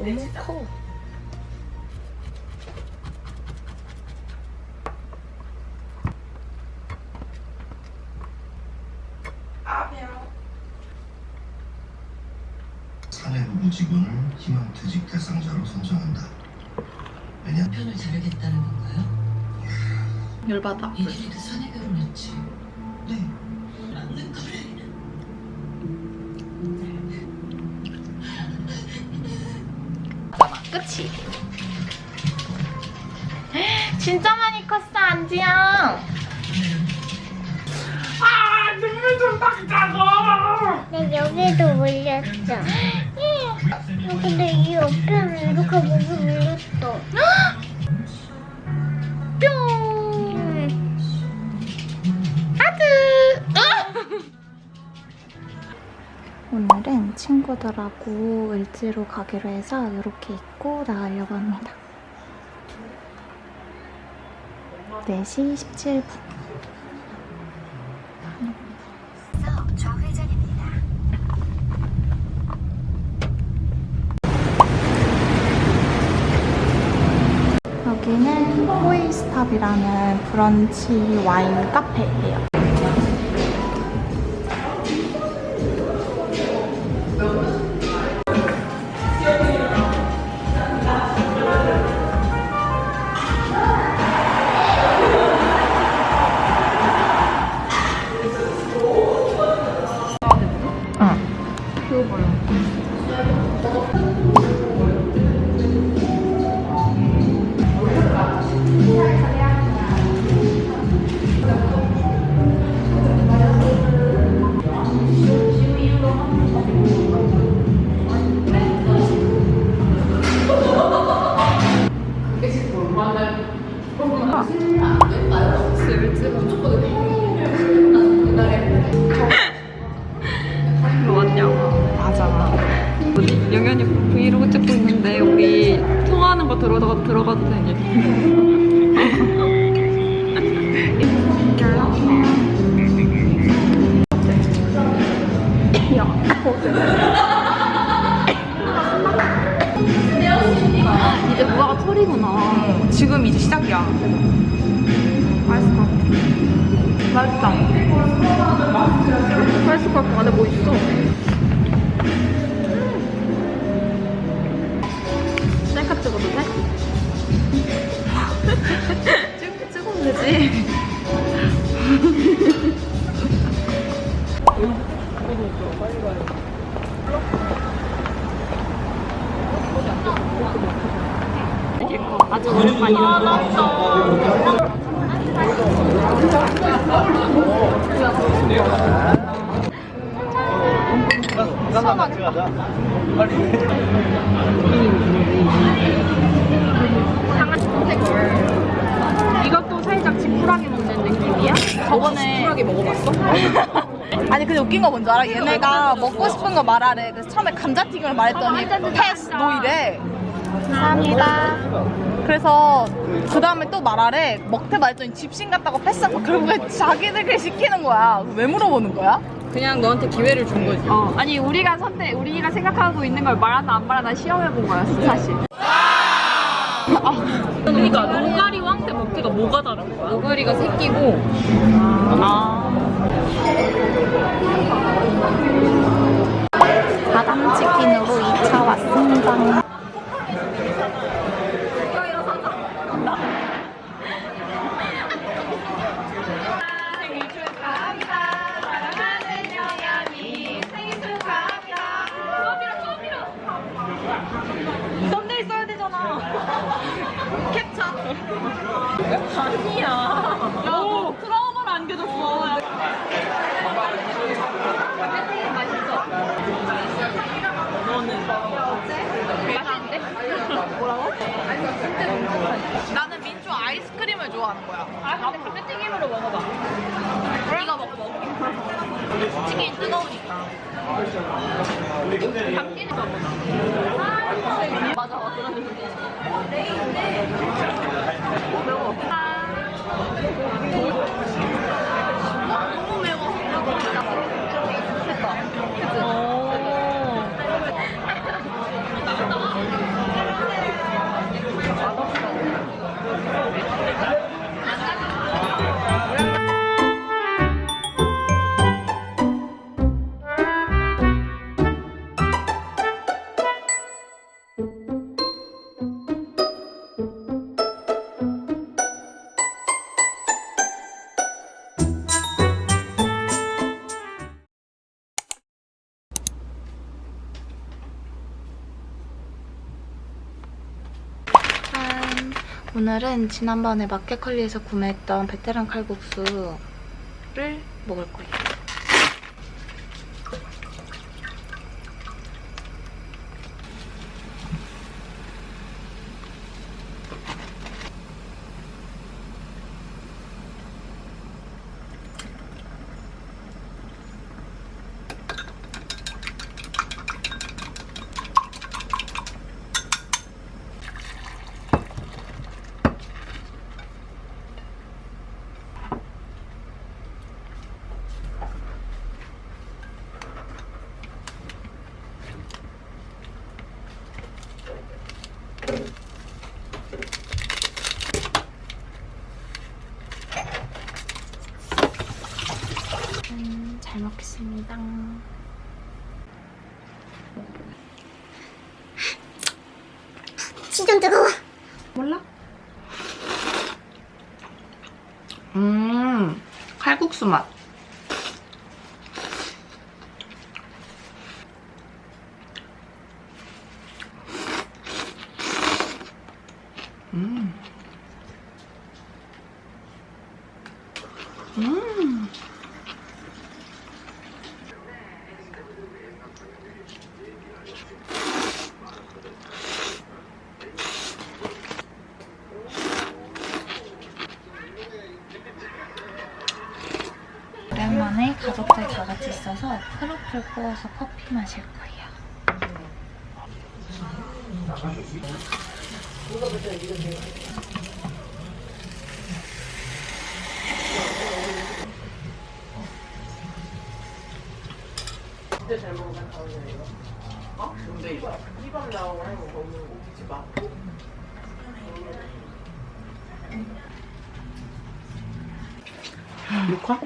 너무 커. 사내부부 직원을 희망퇴직 대상자로 선정한다. 왜냐? 편을 자르겠다는 건가요? 열받아. 이들이 그 사내 결혼했지. 어깨를 이렇게 목이 물렸어. 오늘은 친구들하고 을지로 가기로 해서 이렇게 입고 나가려고 합니다. 4시 17분. 호이스탑이라는 브런치 와인 카페예요. 이제 무화가 철이구나. 지금 이제 시작이야. 맛있을 것 같아. 맛있다. 맛있을 것 같아. 안에 뭐 있어? 셀카 찍어도 돼? 찍, 찍으면 되지. 아주 오랜만이야. 이것도 살짝 지푸라기 먹는 느낌이야? 저번에 지푸라기 먹어봤어? 아니 근데 웃긴 거 뭔지 알아? 얘네가 먹고 싶은 거 말하래 그래서 처음에 감자튀김을 말했더니 패스 no 이래 감사합니다. 그래서 그 다음에 또 말하래 먹태 말했더니 짚신 같다고 패스하고 결국에 자기들끼리 시키는 거야 왜 물어보는 거야? 그냥 너한테 기회를 준 거지. 어, 아니 우리가 선택 우리가 생각하고 있는 걸 말하나 안 말하나 시험해 본 거였어 사실. 그러니까 노가리 황태 먹태가 뭐가 다른 거야? 노가리가 새끼고 바담 오늘은 지난번에 마켓컬리에서 구매했던 베테랑 칼국수를 먹을 거예요. 음, 잘 먹겠습니다. 진짜 뜨거워. 음, 칼국수 맛. 음. 음. 오랜만에 가족들 다 같이 있어서 크로플 구워서 커피 마실 거예요. 육화?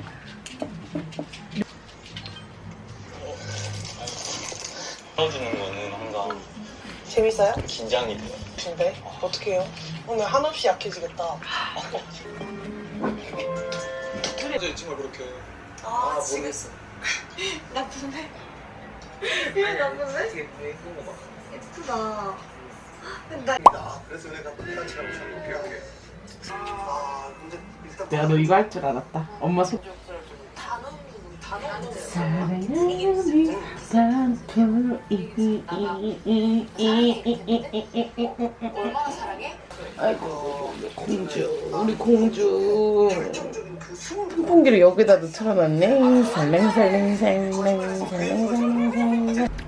풀어주는 거는 항상 재밌어요? 긴장이 돼요. 근데 어떻게 해요? 오늘 한없이 약해지겠다. 이 친구가 그렇게 아, 지겠어. 나쁜데? 왜 나쁜데? 예쁘다. 근데 나 그래서 내가 똥단지라고 자꾸 기억해. 아 근데 일단 내가 너 이거 할 줄 알았다. 엄마 손. 산풀 얼마나 사랑해? 아이고 공주 우리 공주 그 선풍기를 여기다 놓쳐놨네 살랭살랭살랭살랭살랭살랭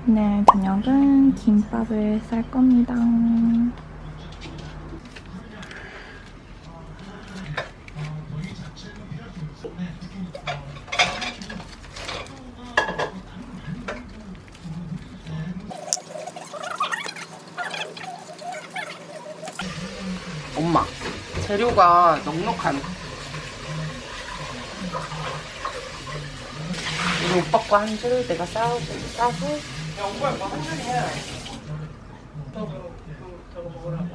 오늘 저녁은 김밥을 쌀 겁니다. 엄마 재료가 넉넉한 우리 오빠 거한 줄 내가 싸고 싸고 영구야 거한 줄이야 저거 저거 먹으라고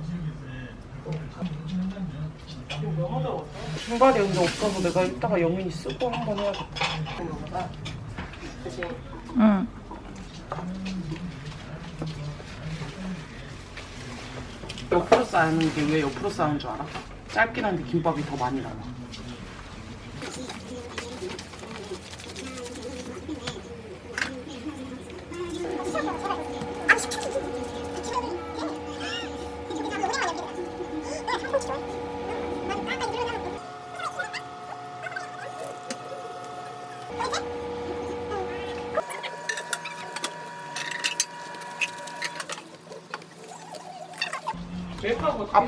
신발이 근데 없어서 내가 이따가 영민이 쓰고 한 번 해야겠다 그치? 응. 옆으로 쌓는 게 왜 옆으로 쌓는 줄 알아? 짧긴 한데 김밥이 더 많이 나와.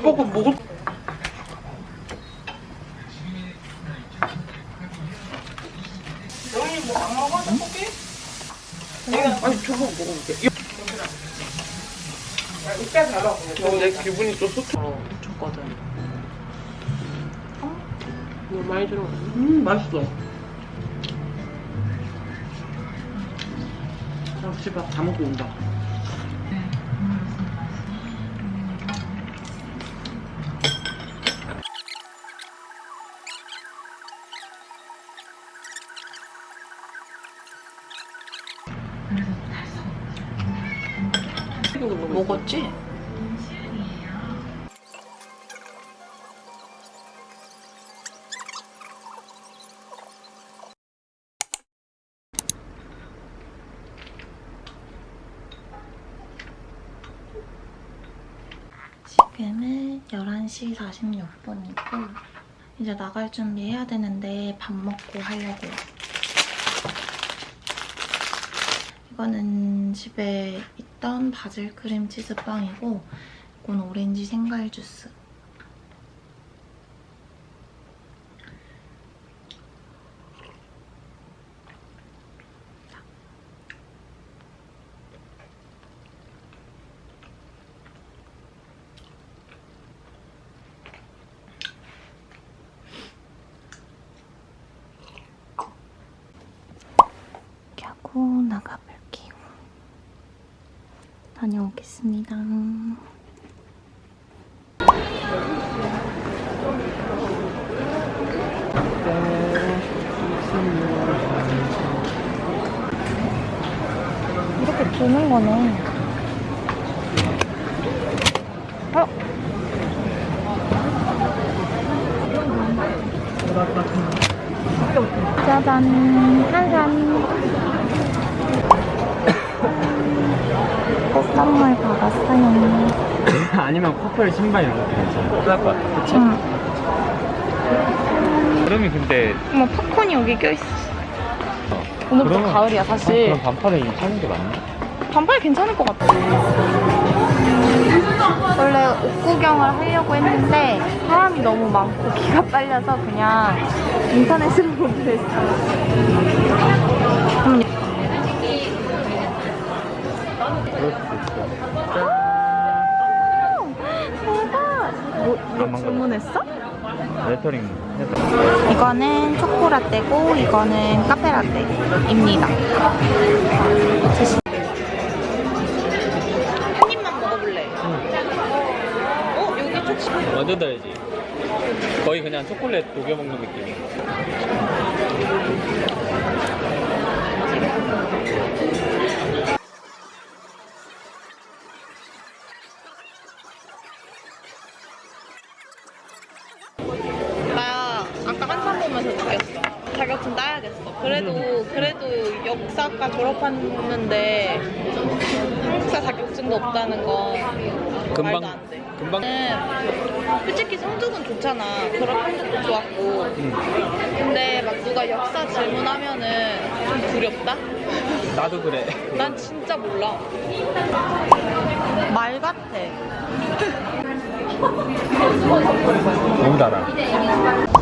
먹을 영희 뭐안 먹어? 떡볶이? 아니 저거 먹어볼게. 이따 달아 내 기분이 좀 좋다. 어, 줬거든. 너무 많이 들어 음 맛있어. 아, 집에 다 먹고 온다 지금은 11시 46분이고 이제 나갈 준비해야 되는데 밥 먹고 하려고요. 이거는 집에 있던 바질 크림 치즈빵이고 이건 오렌지 생과일 주스. 이렇게 하고 나가볼게요. 다녀오겠습니다. 이렇게 두는 거네. 어? 짜잔, 한산. 꽃 선물 받았어요. 아니면 커플 신발 이런 것도 괜찮아. 예쁠 것 같아. 그치? 응. 그러면 근데 어머 팝콘이 여기 껴있어 오늘부터 그러면- 가을이야 아, 사실 그럼 반팔을 사는 게 맞나? 반팔 괜찮을 것 같아 원래 옷 구경을 하려고 했는데 사람이 너무 많고 기가 빨려서 그냥 인터넷으로 보기로 했어 그 대박 뭐, 안 뭐. 주문했어? 레터링 해서. 이거는 초코라떼고 이거는 카페라떼입니다. 한 입만 먹어볼래 어? 여기 초코 완전 달지. 거의 그냥 초콜릿 녹여 먹는 느낌. 나 아까 한참 보면서 느꼈어. 따야겠어. 그래도 그래도 역사과 졸업했는데 한국사 자격증도 없다는 건 금방 말도 안 돼. 금방. 나는 솔직히 성적은 좋잖아. 졸업 성적도 좋았고. 근데 막 누가 역사 질문하면은 좀 두렵다. 나도 그래. 난 진짜 몰라. 말 같아. 너무 달아.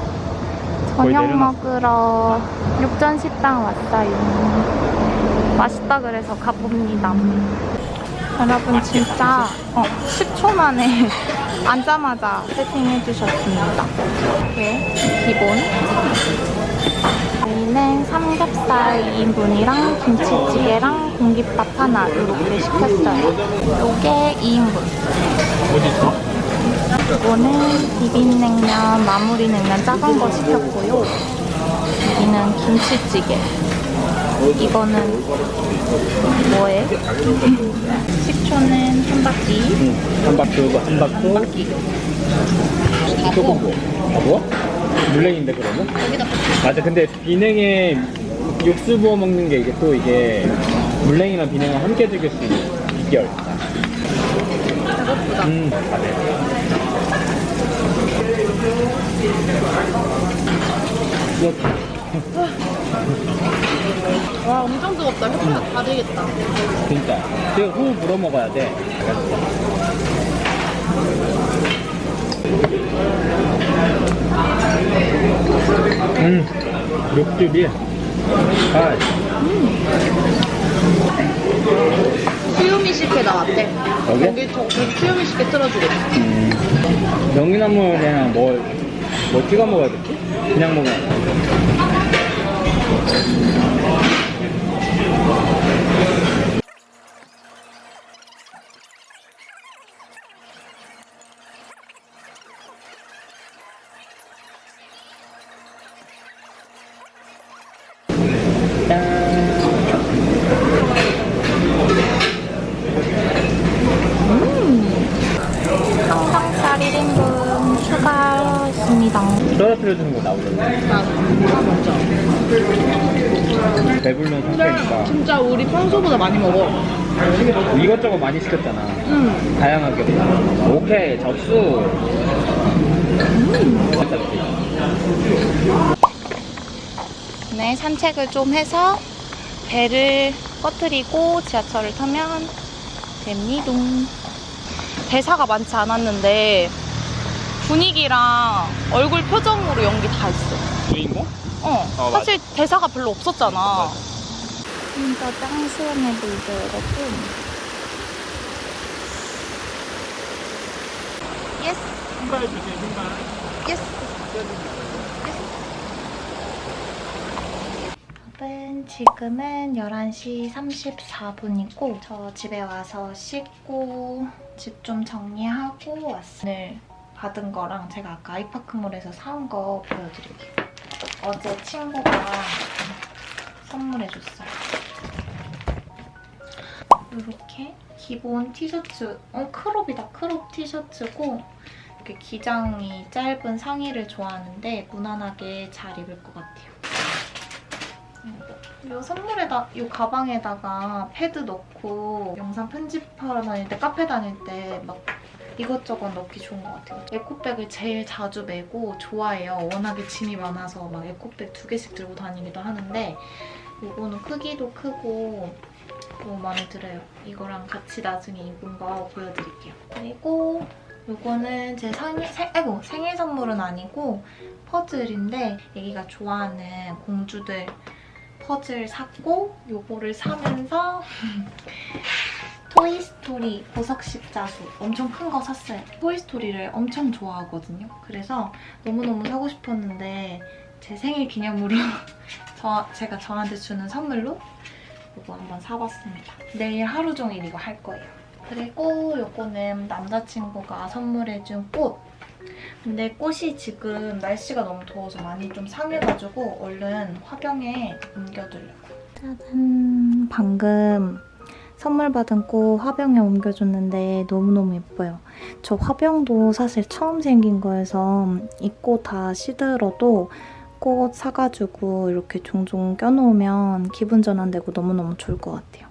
저녁. 먹으러 육전 식당 왔어요. 맛있다 그래서 가봅니다. 여러분 진짜 어, 10초 만에 앉자마자 세팅해 주셨습니다. 이렇게 기본. 저희는 삼겹살 2인분이랑 김치찌개랑 공깃밥 하나 이렇게 시켰어요. 요게 2인분. 어디 있어? 이거는 비빔냉면, 마무리 냉면 작은 거 시켰고요. 여기는 김치찌개. 이거는 뭐예요? 식초는 한 바퀴. 응. 한 바퀴 오고 한 바퀴. 한 바퀴. 조금 뭐? 아, 뭐? 물냉인데 그러면? 맞아. 근데 비냉에 육수 부어 먹는 게 이게 또 이게 물냉이랑 비냉을 함께 즐길 수 있는 비결. 배고프다. 음, 맞네. 와 엄청 뜨겁다. 혀가 다 되겠다. 진짜. 지금 후 불어 먹어야 돼. 음, 육즙이. 아, 키우미식회 나왔대. 여기? 여기 저 여기 키우미식회 틀어주겠다. 음, 명이나물이랑 뭘, 뭐 찍어 먹어야 되지? 그냥 먹어야 돼. 배불면 상태니까. 진짜 우리 평소보다 많이 먹어. 이것저것 많이 시켰잖아. 응. 다양하게. 오케이, 접수. 네, 산책을 좀 해서 배를 꺼뜨리고 지하철을 타면 됩니다. 대사가 많지 않았는데 분위기랑 얼굴 표정으로 연기 다 했어. 주인공? 어, 어, 맞아. 사실 대사가 별로 없었잖아. 진짜 짱 시원해 보이죠, 여러분? Yes. Yes. 여러분, 지금은 11시 34분이고 저 집에 와서 씻고 집 좀 정리하고 왔어요. 오늘 받은 거랑 제가 아까 아이파크몰에서 사온 거 보여드릴게요. 어제 친구가 선물해줬어요. 이렇게 기본 티셔츠, 어 crop이다. crop 티셔츠고 이렇게 기장이 짧은 상의를 좋아하는데 무난하게 잘 입을 것 같아요. 이 선물에다, 이 가방에다가 패드 넣고 영상 편집하러 다닐 때, 카페 다닐 때 막 이것저것 넣기 좋은 것 같아요. 에코백을 제일 자주 메고 좋아해요. 워낙에 짐이 많아서 막 에코백 두 개씩 들고 다니기도 하는데 이거는 크기도 크고 너무 마음에 들어요. 이거랑 같이 나중에 입은 거 보여드릴게요. 그리고 이거는 제 생일, 생, 아이고, 생일 선물은 아니고 퍼즐인데 애기가 좋아하는 공주들 퍼즐 샀고 요거를 사면서 토이스토리 보석 십자수 엄청 큰 거 샀어요. 토이스토리를 엄청 좋아하거든요. 그래서 너무너무 사고 싶었는데 제 생일 기념으로 저, 제가 저한테 주는 선물로 이거 한번 사봤습니다. 내일 하루 종일 이거 할 거예요. 그리고 이거는 남자친구가 선물해준 꽃. 근데 꽃이 지금 날씨가 너무 더워서 많이 좀 상해가지고 얼른 화병에 옮겨두려고. 짜잔! 방금 선물 받은 꽃 화병에 옮겨줬는데 너무너무 예뻐요. 저 화병도 사실 처음 생긴 거여서 이꽃다 시들어도 꽃 사가지고 이렇게 종종 껴놓으면 기분 전환되고 너무너무 좋을 것 같아요.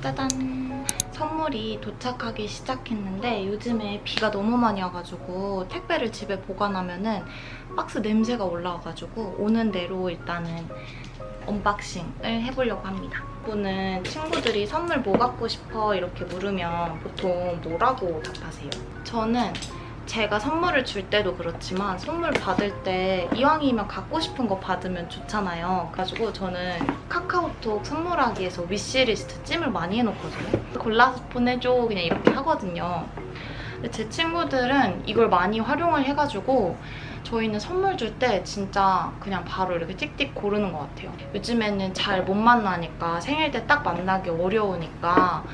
짜잔! 선물이 도착하기 시작했는데 요즘에 비가 너무 많이 와가지고 택배를 집에 보관하면 은 박스 냄새가 올라와가지고 오는 대로 일단은 unboxing을 해보려고 합니다. 이분은 친구들이 선물 뭐 갖고 싶어 이렇게 물으면 보통 뭐라고 답하세요? 저는 제가 선물을 줄 때도 그렇지만 선물 받을 때 이왕이면 갖고 싶은 거 받으면 좋잖아요. 그래가지고 저는 카카오톡 선물하기에서 wish list 찜을 많이 해놓거든요. 골라서 보내줘 그냥 이렇게 하거든요. 근데 제 친구들은 이걸 많이 활용을 해가지고 저희는 선물 줄 때 진짜 그냥 바로 이렇게 띡띡 고르는 것 같아요. 요즘에는 잘 못 만나니까 생일 때 딱 만나기 어려우니까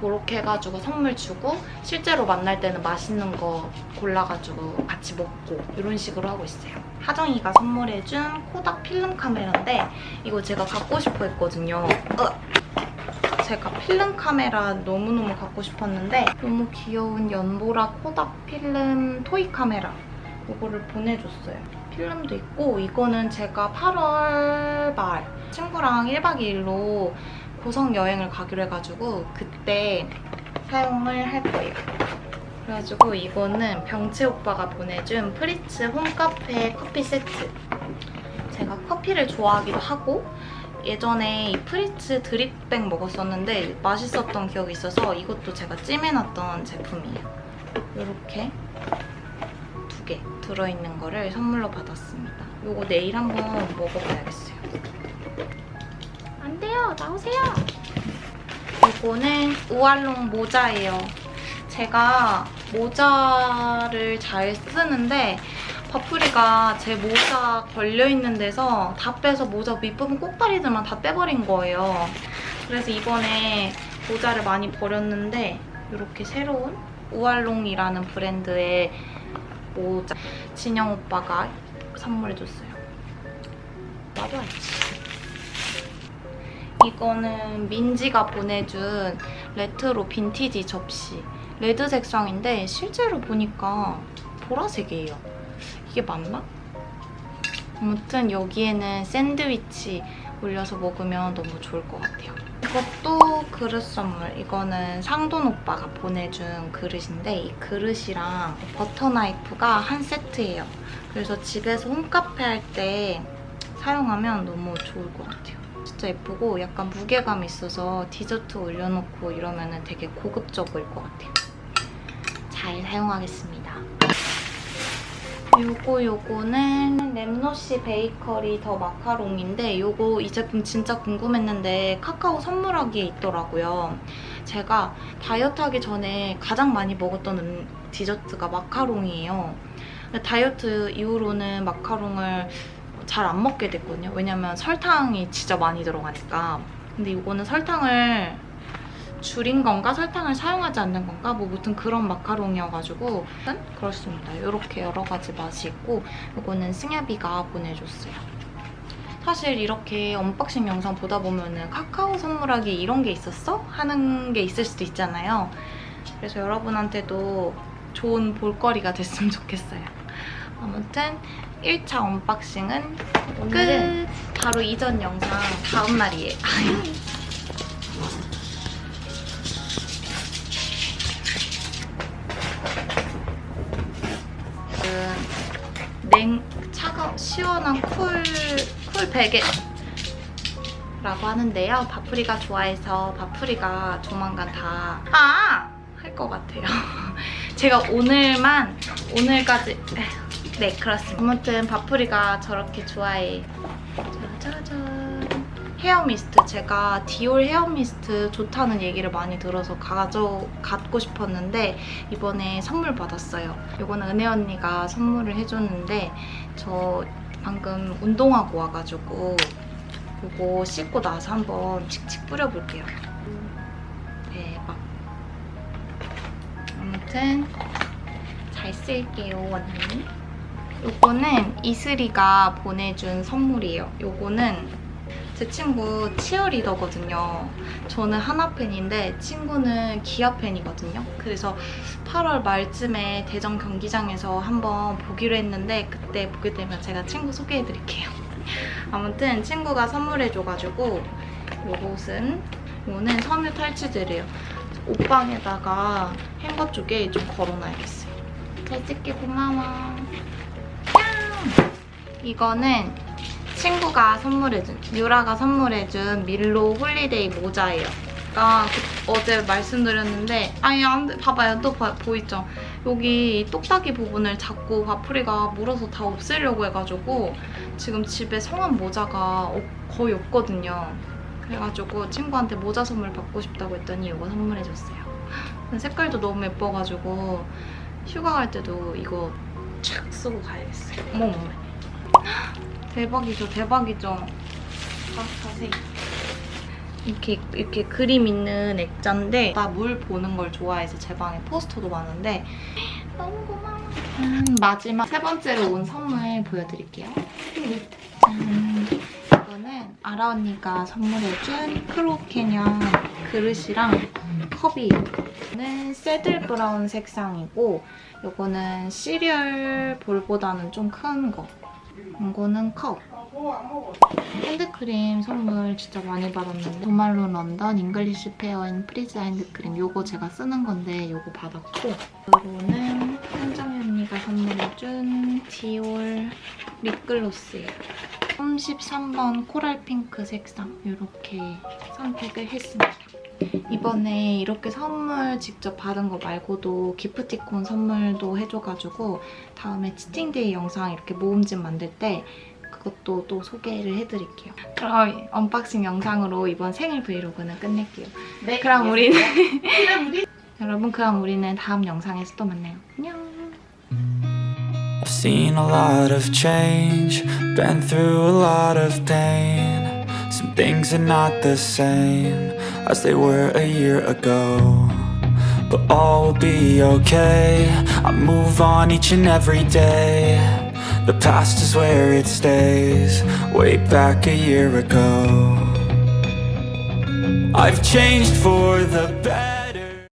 그렇게 해가지고 선물 주고 실제로 만날 때는 맛있는 거 골라가지고 같이 먹고 이런 식으로 하고 있어요. 하정이가 선물해준 코닥 필름 카메라인데 이거 제가 갖고 싶어 했거든요. 으! 제가 필름 카메라 너무너무 갖고 싶었는데 너무 귀여운 연보라 코닥 필름 토이 카메라 이거를 보내줬어요. 필름도 있고 이거는 제가 8월 말 친구랑 1박 2일로 고성 여행을 가기로 해가지고 그때 사용을 할 거예요. 그래가지고 이거는 병채 오빠가 보내준 프리츠 home cafe 커피 세트. 제가 커피를 좋아하기도 하고 예전에 이 프리츠 drip bag 먹었었는데 맛있었던 기억이 있어서 이것도 제가 찜해놨던 제품이에요. 이렇게 두 개 들어있는 거를 선물로 받았습니다. 이거 내일 한번 먹어봐야겠어요. 안 돼요. 나오세요. 이거는 우알롱 모자예요. 제가 모자를 잘 쓰는데 버프리가 제 모자 걸려있는 데서 다 빼서 모자 밑부분 꼭다리들만 다 빼버린 거예요. 그래서 이번에 모자를 많이 버렸는데 이렇게 새로운 우알롱이라는 브랜드의 모자 진영 오빠가 선물해줬어요. 맞아야지. 이거는 민지가 보내준 retro vintage 접시. red 색상인데 실제로 보니까 보라색이에요. 이게 맞나? 아무튼 여기에는 샌드위치 올려서 먹으면 너무 좋을 것 같아요. 이것도 그릇 선물. 이거는 상돈 오빠가 보내준 그릇인데 이 그릇이랑 버터 나이프가 한 세트예요. 그래서 집에서 홈카페 할 때 사용하면 너무 좋을 것 같아요. 진짜 예쁘고 약간 무게감 있어서 디저트 올려놓고 이러면 되게 고급져 보일 것 같아요. 잘 사용하겠습니다. 요거 요거는 램노시 베이커리 더 마카롱인데 요거 이 제품 진짜 궁금했는데 카카오 선물하기에 있더라고요. 제가 다이어트 하기 전에 가장 많이 먹었던 음, 디저트가 마카롱이에요. 다이어트 이후로는 마카롱을 잘 안 먹게 됐거든요. 왜냐면 설탕이 진짜 많이 들어가니까. 근데 이거는 설탕을 줄인 건가 설탕을 사용하지 않는 건가 뭐 무튼 그런 마카롱이어가지고 그렇습니다. 이렇게 여러 가지 맛이 있고 이거는 승엽이가 보내줬어요. 사실 이렇게 unboxing 영상 보다 보면 은 카카오 선물하기 이런 게 있었어? 하는 게 있을 수도 있잖아요. 그래서 여러분한테도 좋은 볼거리가 됐으면 좋겠어요. 아무튼 1차 unboxing은 끝! 바로 이전 영상 다음 날이에요. 냉, 차가, 시원한 cool, cool 베개 라고 하는데요. 바프리가 좋아해서 바프리가 조만간 다 아! 할 것 같아요. 제가 오늘만 오늘까지 네 그렇습니다. 아무튼 바프리가 저렇게 좋아해. 짜자잔 hair mist 제가 디올 hair mist 좋다는 얘기를 많이 들어서 가져 갖고 싶었는데 이번에 선물 받았어요. 이거는 은혜 언니가 선물을 해줬는데 저 방금 운동하고 와가지고 이거 씻고 나서 한번 칙칙 뿌려볼게요. 대박. 아무튼 잘 쓸게요 언니. 요거는 이슬이가 보내준 선물이에요. 요거는 제 친구 치어리더거든요. 저는 하나팬인데 친구는 기아팬이거든요. 그래서 8월 말쯤에 대전 경기장에서 한번 보기로 했는데 그때 보게 되면 제가 친구 소개해드릴게요. 아무튼 친구가 선물해줘가지고 요것은 요거는 섬유 탈취제래요. 옷방에다가 행거 쪽에 좀 걸어놔야겠어요. 잘 쓸게 고마워. 짱! 이거는 친구가 선물해준, 유라가 선물해준 밀로 홀리데이 모자예요. 아까 어제 말씀드렸는데 아니 안 돼. 봐봐요. 또 봐- 보이죠? 여기 똑딱이 부분을 자꾸 바프리가 물어서 다 없애려고 해가지고 지금 집에 성한 모자가 없- 거의 없거든요. 그래가지고 친구한테 모자 선물 받고 싶다고 했더니 이거 선물해줬어요. 색깔도 너무 예뻐가지고 휴가 갈 때도 이거 촥 쓰고 가야겠어요. 어머머머. 대박이죠, 대박이죠. 자, 자세히. 이렇게 이렇게 그림 있는 액자인데 나 물 보는 걸 좋아해서 제 방에 포스터도 많은데 너무 고마워. 음, 마지막 세 번째로 온 선물 보여드릴게요. 짠. 이거는 아라 언니가 선물해준 크로캐년 그릇이랑 컵이에요. 이거는 saddle brown 색상이고 이거는 cereal bowl보다는 좀 큰 거. 이거는 컵. 핸드크림 선물 진짜 많이 받았는데 조 말론 런던 English Pear and Freesia 핸드크림. 이거 제가 쓰는 건데 이거 받았고. 그리고는 한정희 언니가 선물해준 디올 립글로스예요. 33번 coral pink 색상 이렇게 선택을 했습니다 이번에 이렇게 선물 직접 받은 거 말고도 기프티콘 선물도 해줘가지고 다음에 치팅데이 영상 이렇게 모음집 만들 때 그것도 또 소개를 해드릴게요. 그럼 언박싱 영상으로 이번 생일 브이로그는 끝낼게요. 네, 그럼 우리는 여러분 그럼 우리는 다음 영상에서 또 만나요. 안녕. I've seen a lot of change, been through a lot of pain. Some things are not the same as they were a year ago. But all will be okay. I move on each and every day. The past is where it stays, way back a year ago. I've changed for the better.